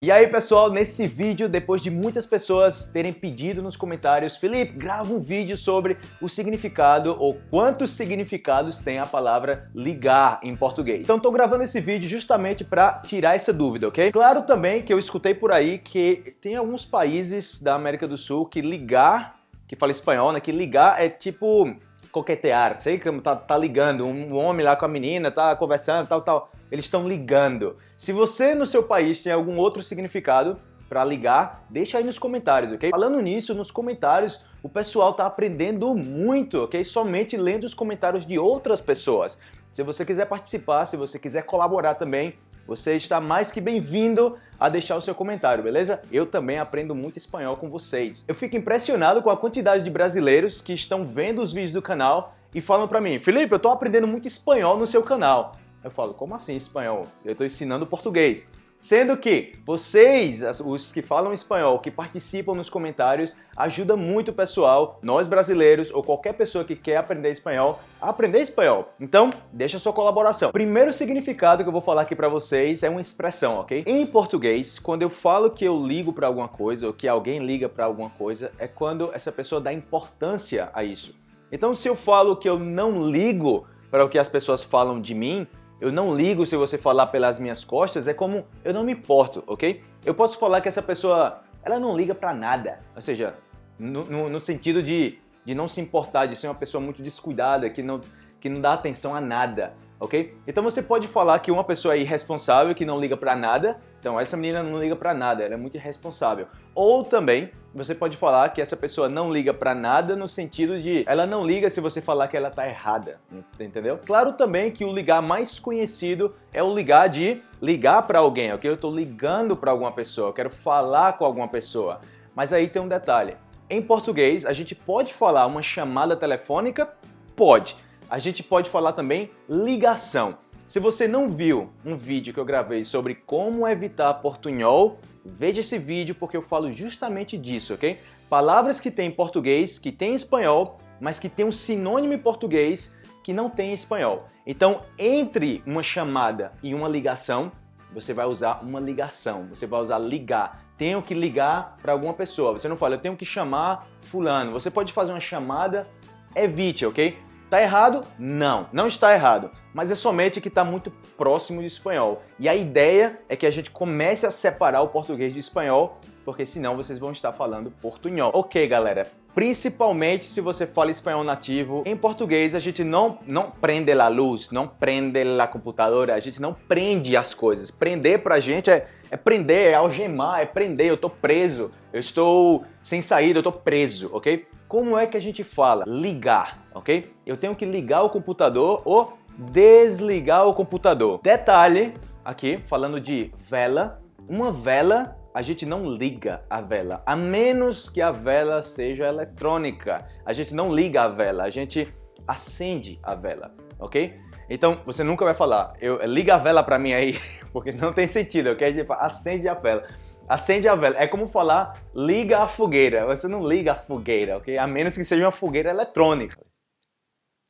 E aí pessoal, nesse vídeo, depois de muitas pessoas terem pedido nos comentários Felipe, grava um vídeo sobre o significado ou quantos significados tem a palavra ligar em português. Então tô gravando esse vídeo justamente para tirar essa dúvida, ok? Claro também que eu escutei por aí que tem alguns países da América do Sul que ligar, que fala espanhol, né, que ligar é tipo coquetear, sei que tá, tá ligando, um homem lá com a menina, tá conversando, tal, tal eles estão ligando. Se você no seu país tem algum outro significado para ligar, deixa aí nos comentários, ok? Falando nisso, nos comentários, o pessoal tá aprendendo muito, ok? Somente lendo os comentários de outras pessoas. Se você quiser participar, se você quiser colaborar também, você está mais que bem-vindo a deixar o seu comentário, beleza? Eu também aprendo muito espanhol com vocês. Eu fico impressionado com a quantidade de brasileiros que estão vendo os vídeos do canal e falam para mim, Felipe, eu estou aprendendo muito espanhol no seu canal. Eu falo, como assim espanhol? Eu estou ensinando português. Sendo que vocês, os que falam espanhol, que participam nos comentários, ajuda muito o pessoal, nós brasileiros ou qualquer pessoa que quer aprender espanhol, a aprender espanhol. Então, deixa sua colaboração. Primeiro significado que eu vou falar aqui para vocês é uma expressão, ok? Em português, quando eu falo que eu ligo para alguma coisa ou que alguém liga para alguma coisa, é quando essa pessoa dá importância a isso. Então, se eu falo que eu não ligo para o que as pessoas falam de mim, eu não ligo se você falar pelas minhas costas, é como eu não me importo, ok? Eu posso falar que essa pessoa, ela não liga pra nada, ou seja, no, no, no sentido de, de não se importar, de ser uma pessoa muito descuidada, que não, que não dá atenção a nada ok? Então você pode falar que uma pessoa é irresponsável, que não liga para nada, então essa menina não liga para nada, ela é muito irresponsável. Ou também você pode falar que essa pessoa não liga para nada no sentido de ela não liga se você falar que ela tá errada, entendeu? Claro também que o ligar mais conhecido é o ligar de ligar para alguém, ok? Eu estou ligando para alguma pessoa, eu quero falar com alguma pessoa. Mas aí tem um detalhe. Em português, a gente pode falar uma chamada telefônica? Pode a gente pode falar também ligação. Se você não viu um vídeo que eu gravei sobre como evitar portunhol, veja esse vídeo porque eu falo justamente disso, ok? Palavras que tem em português, que tem em espanhol, mas que tem um sinônimo em português que não tem em espanhol. Então, entre uma chamada e uma ligação, você vai usar uma ligação, você vai usar ligar. Tenho que ligar para alguma pessoa. Você não fala, eu tenho que chamar fulano. Você pode fazer uma chamada, evite, ok? Está errado? Não, não está errado, mas é somente que está muito próximo do espanhol. E a ideia é que a gente comece a separar o português do espanhol, porque senão vocês vão estar falando portunhol. Ok, galera, principalmente se você fala espanhol nativo, em português a gente não, não prende a luz, não prende a computadora, a gente não prende as coisas. Prender pra gente é, é prender, é algemar, é prender, eu tô preso, eu estou sem saída, eu tô preso, ok? Como é que a gente fala? Ligar, ok? Eu tenho que ligar o computador ou desligar o computador. Detalhe, aqui, falando de vela, uma vela, a gente não liga a vela, a menos que a vela seja eletrônica. A gente não liga a vela, a gente acende a vela, ok? Então, você nunca vai falar, eu, liga a vela para mim aí, porque não tem sentido, ok? A gente fala, acende a vela. Acende a vela. É como falar liga a fogueira. Você não liga a fogueira, ok? A menos que seja uma fogueira eletrônica.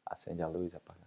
Acende a luz, apaga.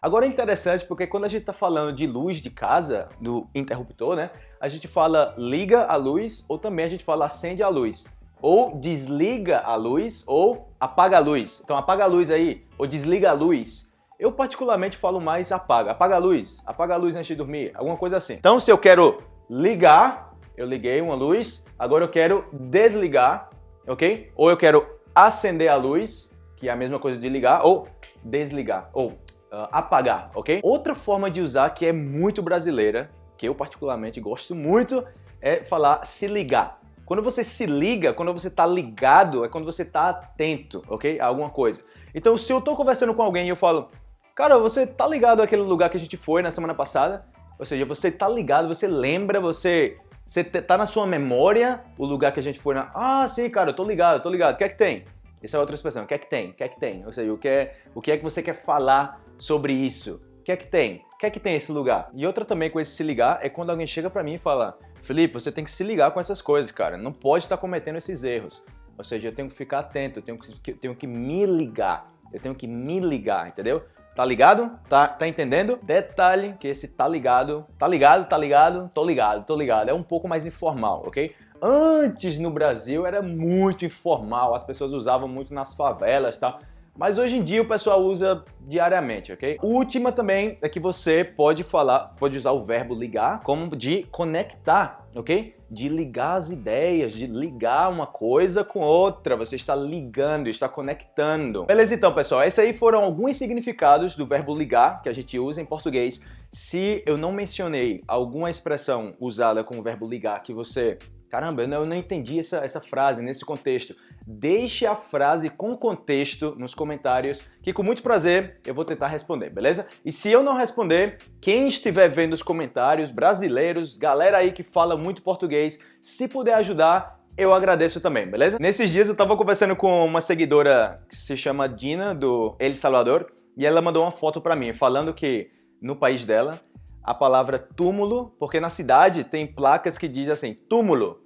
Agora é interessante porque quando a gente está falando de luz de casa, do interruptor, né? A gente fala liga a luz ou também a gente fala acende a luz. Ou desliga a luz ou apaga a luz. Então apaga a luz aí ou desliga a luz. Eu particularmente falo mais apaga. Apaga a luz, apaga a luz antes de dormir, alguma coisa assim. Então se eu quero ligar, eu liguei uma luz, agora eu quero desligar, ok? Ou eu quero acender a luz, que é a mesma coisa de ligar, ou desligar, ou uh, apagar, ok? Outra forma de usar que é muito brasileira, que eu particularmente gosto muito, é falar se ligar. Quando você se liga, quando você está ligado, é quando você está atento, ok? A alguma coisa. Então, se eu estou conversando com alguém e eu falo, cara, você tá ligado àquele lugar que a gente foi na semana passada? Ou seja, você tá ligado, você lembra, você você tá na sua memória o lugar que a gente foi na... Ah, sim, cara, eu tô ligado, eu tô ligado. O que é que tem? Essa é outra expressão. O que é que tem? O que é que tem? Ou seja, o que é, o que, é que você quer falar sobre isso? O que é que tem? O que é que tem esse lugar? E outra também com esse se ligar é quando alguém chega pra mim e fala Felipe, você tem que se ligar com essas coisas, cara. Não pode estar cometendo esses erros. Ou seja, eu tenho que ficar atento, eu tenho que, eu tenho que me ligar. Eu tenho que me ligar, entendeu? Tá ligado? Tá, tá entendendo? Detalhe que esse tá ligado, tá ligado, tá ligado, tô ligado, tô ligado. É um pouco mais informal, ok? Antes no Brasil era muito informal, as pessoas usavam muito nas favelas, tá? Mas hoje em dia o pessoal usa diariamente, ok? Última também é que você pode falar, pode usar o verbo ligar como de conectar, ok? De ligar as ideias, de ligar uma coisa com outra. Você está ligando, está conectando. Beleza então, pessoal? Esses aí foram alguns significados do verbo ligar que a gente usa em português. Se eu não mencionei alguma expressão usada com o verbo ligar que você Caramba, eu não, entendi essa, essa frase nesse contexto. Deixe a frase com contexto nos comentários, que com muito prazer eu vou tentar responder, beleza? E se eu não responder, quem estiver vendo os comentários, brasileiros, galera aí que fala muito português, se puder ajudar, eu agradeço também, beleza? Nesses dias eu tava conversando com uma seguidora que se chama Dina, do El Salvador, e ela mandou uma foto pra mim, falando que no país dela a palavra túmulo, porque na cidade tem placas que dizem assim, túmulo.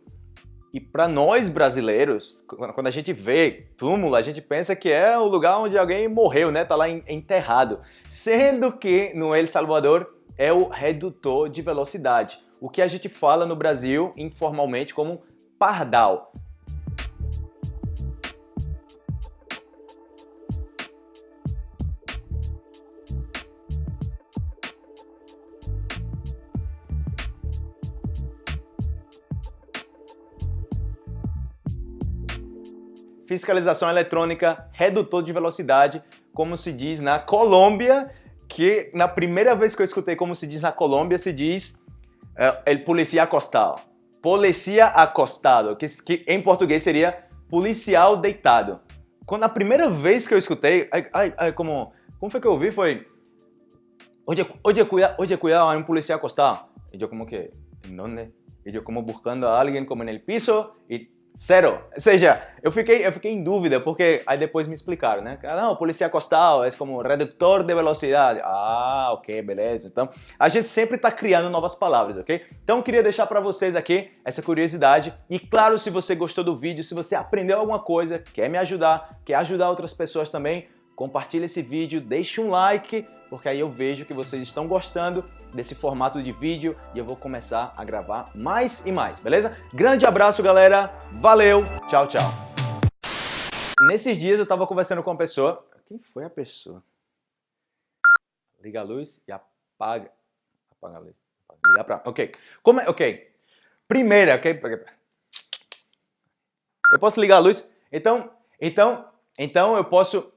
E para nós brasileiros, quando a gente vê túmulo, a gente pensa que é o lugar onde alguém morreu, né? Tá lá enterrado. Sendo que no El Salvador é o redutor de velocidade, o que a gente fala no Brasil informalmente como pardal. Fiscalização eletrônica, redutor de velocidade, como se diz na Colômbia, que na primeira vez que eu escutei como se diz na Colômbia, se diz uh, el policía acostado. Policia acostado, que, que, em português seria policial deitado. Quando a primeira vez que eu escutei, ai, ai, ai, como, como foi que eu ouvi? Foi, oye, oye, cuida, oye, cuidado, hay un policía acostado. E eu como que, ¿en dónde? E eu como buscando a alguien como el piso e Zero. Ou seja, eu fiquei, eu fiquei em dúvida, porque aí depois me explicaram, né? Ah, não, polícia costal é como redutor de velocidade. Ah, ok, beleza. Então, a gente sempre está criando novas palavras, ok? Então, queria deixar para vocês aqui essa curiosidade. E claro, se você gostou do vídeo, se você aprendeu alguma coisa, quer me ajudar, quer ajudar outras pessoas também, compartilhe esse vídeo, deixe um like, porque aí eu vejo que vocês estão gostando desse formato de vídeo e eu vou começar a gravar mais e mais, beleza? Grande abraço, galera. Valeu. Tchau, tchau. Nesses dias eu estava conversando com uma pessoa. Quem foi a pessoa? Liga a luz e apaga. Apaga a luz. Liga pra... Ok. Como é... Ok. Primeira, ok? Eu posso ligar a luz? Então, então, então eu posso